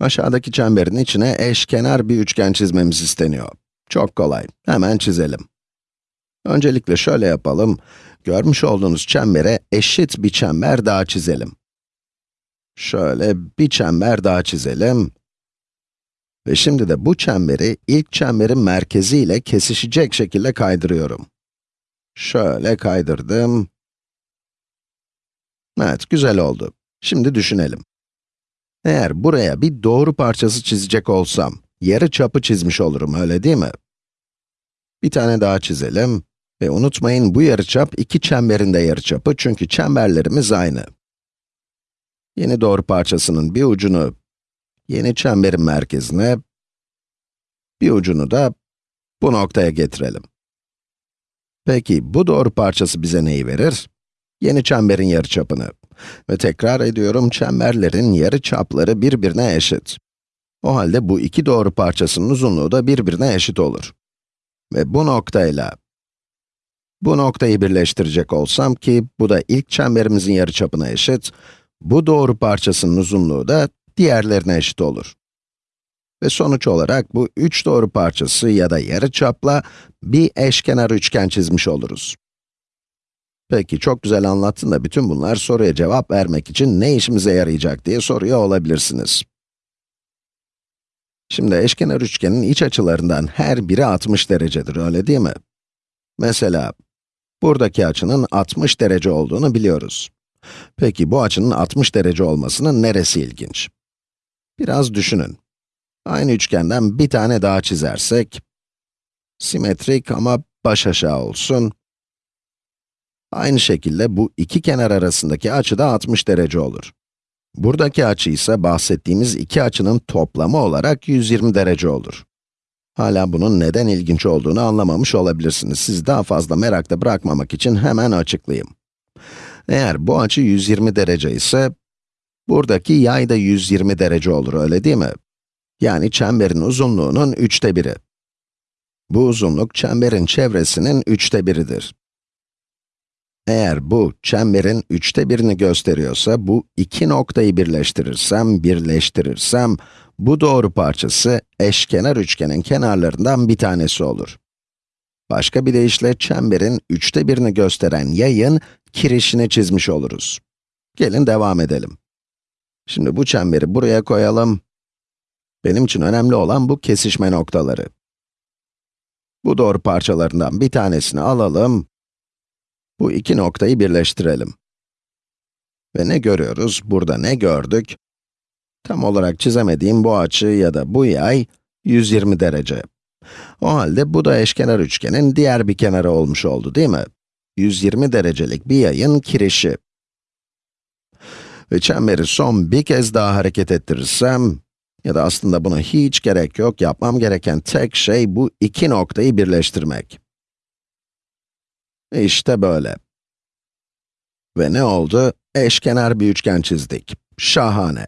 Aşağıdaki çemberin içine eşkenar bir üçgen çizmemiz isteniyor. Çok kolay, hemen çizelim. Öncelikle şöyle yapalım, görmüş olduğunuz çembere eşit bir çember daha çizelim. Şöyle bir çember daha çizelim. Ve şimdi de bu çemberi ilk çemberin merkezi ile kesişecek şekilde kaydırıyorum. Şöyle kaydırdım. Evet, güzel oldu. Şimdi düşünelim. Eğer buraya bir doğru parçası çizecek olsam, yarı çapı çizmiş olurum, öyle değil mi? Bir tane daha çizelim. Ve unutmayın, bu yarıçap iki çemberin de yarıçapı çünkü çemberlerimiz aynı. Yeni doğru parçasının bir ucunu yeni çemberin merkezine, bir ucunu da bu noktaya getirelim. Peki, bu doğru parçası bize neyi verir? Yeni çemberin yarıçapını. Ve tekrar ediyorum, çemberlerin yarıçapları birbirine eşit. O halde bu iki doğru parçasının uzunluğu da birbirine eşit olur. Ve bu noktayla bu noktayı birleştirecek olsam ki bu da ilk çemberimizin yarıçapına eşit, bu doğru parçasının uzunluğu da diğerlerine eşit olur. Ve sonuç olarak bu üç doğru parçası ya da yarıçapla bir eşkenar üçgen çizmiş oluruz. Peki, çok güzel anlattın da bütün bunlar soruya cevap vermek için ne işimize yarayacak diye soruyor olabilirsiniz. Şimdi eşkenar üçgenin iç açılarından her biri 60 derecedir, öyle değil mi? Mesela, buradaki açının 60 derece olduğunu biliyoruz. Peki, bu açının 60 derece olmasının neresi ilginç? Biraz düşünün. Aynı üçgenden bir tane daha çizersek, simetrik ama baş aşağı olsun. Aynı şekilde bu iki kenar arasındaki açı da 60 derece olur. Buradaki açı ise bahsettiğimiz iki açının toplamı olarak 120 derece olur. Hala bunun neden ilginç olduğunu anlamamış olabilirsiniz. Sizi daha fazla merakta bırakmamak için hemen açıklayayım. Eğer bu açı 120 derece ise, buradaki yay da 120 derece olur, öyle değil mi? Yani çemberin uzunluğunun üçte biri. Bu uzunluk çemberin çevresinin üçte biridir. Eğer bu, çemberin üçte birini gösteriyorsa, bu iki noktayı birleştirirsem, birleştirirsem, bu doğru parçası, eşkenar üçgenin kenarlarından bir tanesi olur. Başka bir deyişle, çemberin üçte birini gösteren yayın, kirişini çizmiş oluruz. Gelin devam edelim. Şimdi bu çemberi buraya koyalım. Benim için önemli olan bu kesişme noktaları. Bu doğru parçalarından bir tanesini alalım, bu iki noktayı birleştirelim. Ve ne görüyoruz? Burada ne gördük? Tam olarak çizemediğim bu açı ya da bu yay 120 derece. O halde bu da eşkenar üçgenin diğer bir kenarı olmuş oldu değil mi? 120 derecelik bir yayın kirişi. Ve çemberi son bir kez daha hareket ettirirsem, ya da aslında buna hiç gerek yok, yapmam gereken tek şey bu iki noktayı birleştirmek. İşte böyle. Ve ne oldu? Eşkenar bir üçgen çizdik. Şahane.